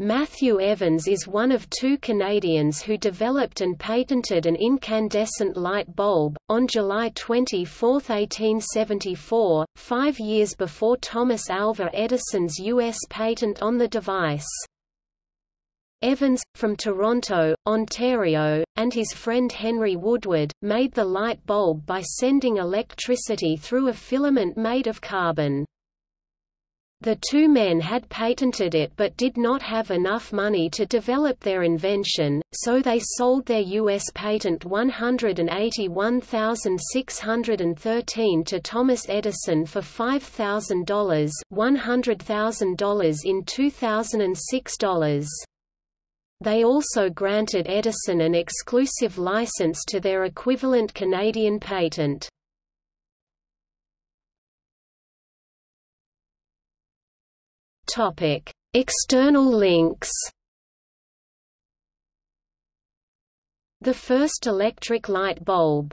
Matthew Evans is one of two Canadians who developed and patented an incandescent light bulb, on July 24, 1874, five years before Thomas Alva Edison's U.S. patent on the device. Evans, from Toronto, Ontario, and his friend Henry Woodward, made the light bulb by sending electricity through a filament made of carbon. The two men had patented it but did not have enough money to develop their invention, so they sold their U.S. patent 181613 to Thomas Edison for $5,000 $100,000 in 2006 dollars. They also granted Edison an exclusive license to their equivalent Canadian patent. Topic: External links. The first electric light bulb